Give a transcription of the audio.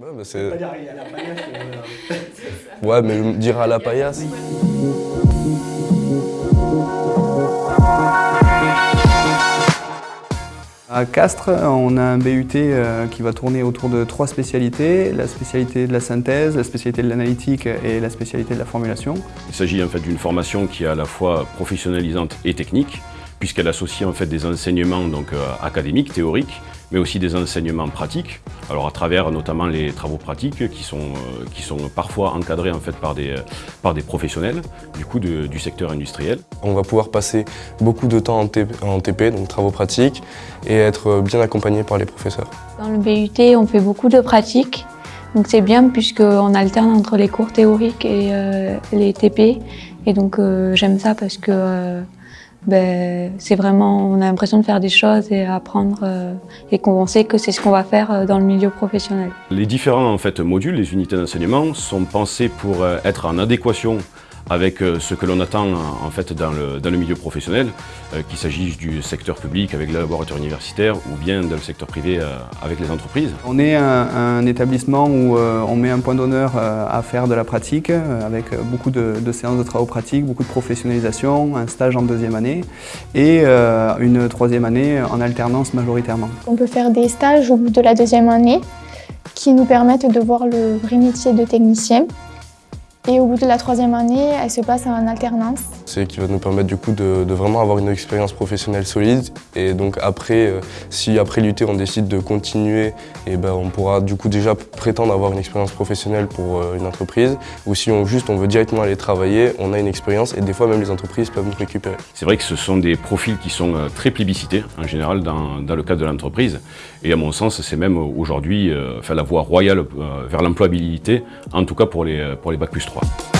Ouais, bah, c'est... Pas dire il y a la paillasse, mais voilà. ouais, mais dire à la paillasse. À Castres, on a un BUT euh, qui va tourner autour de trois spécialités, la spécialité de la synthèse, la spécialité de l'analytique et la spécialité de la formulation. Il s'agit en fait d'une formation qui est à la fois professionnalisante et technique, puisqu'elle associe en fait des enseignements donc, euh, académiques, théoriques, mais aussi des enseignements pratiques. Alors à travers notamment les travaux pratiques qui sont, euh, qui sont parfois encadrés en fait par des, par des professionnels du, coup, de- du secteur industriel. On va pouvoir passer beaucoup de temps en TP, en TP, donc travaux pratiques, et être bien accompagné par les professeurs. Dans le BUT, on fait beaucoup de pratiques. Donc c'est bien puisqu'on alterne entre les cours théoriques et euh, les TP. Et donc euh, j'aime ça parce que euh, ben, c'est vraiment, on a l'impression de faire des choses et apprendre euh, et qu'on sait que c'est ce qu'on va faire euh, dans le milieu professionnel. Les différents en fait, modules, les unités d'enseignement, sont pensés pour euh, être en adéquation avec euh, ce que l'on attend en fait, dans, le, dans le milieu professionnel, euh, qu'il s'agisse du secteur public avec les laboratoires universitaires ou bien dans le secteur privé euh, avec les entreprises. On est un, un établissement où euh, on met un point d'honneur euh, à faire de la pratique, euh, avec euh, beaucoup de, de séances de travaux pratiques, beaucoup de professionnalisation, un stage en deuxième année et euh, une troisième année en alternance majoritairement. On peut faire des stages au bout de la deuxième année qui nous permettent de voir le vrai métier de technicien. Et au bout de la troisième année, elle se passe en alternance. C'est qui va nous permettre du coup de, de vraiment avoir une expérience professionnelle solide. Et donc après, euh, si après l'UT on décide de continuer, et ben on pourra du coup déjà prétendre avoir une expérience professionnelle pour euh, une entreprise. Ou si on juste on veut directement aller travailler, on a une expérience et des fois même les entreprises peuvent nous récupérer. C'est vrai que ce sont des profils qui sont euh, très plébiscités en général dans, dans le cadre de l'entreprise. Et à mon sens, c'est même aujourd'hui euh, enfin, la voie royale euh, vers l'employabilité, en tout cas pour les, pour les Bac plus 3. Bye.